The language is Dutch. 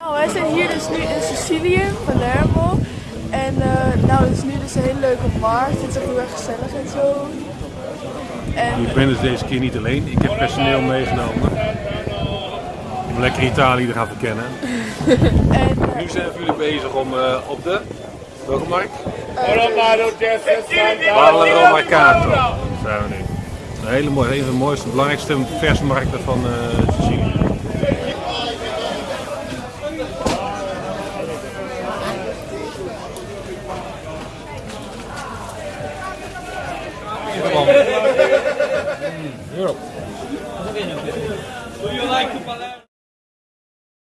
Nou, wij zijn hier dus nu in Sicilië, Palermo. En eh, nou, het is nu dus een hele leuke markt. Het is ook heel erg gezellig en zo. En Ik ben dus deze keer niet alleen. Ik heb personeel meegenomen. Om lekker Italië te gaan verkennen. en, eh, Nu zijn jullie bezig om eh, op de... Welke markt? Romano Ballo Mercato zijn we nu. Een hele mooie, een van de mooiste, belangrijkste versmarkten van Come on. Mm, Europe. Do you like to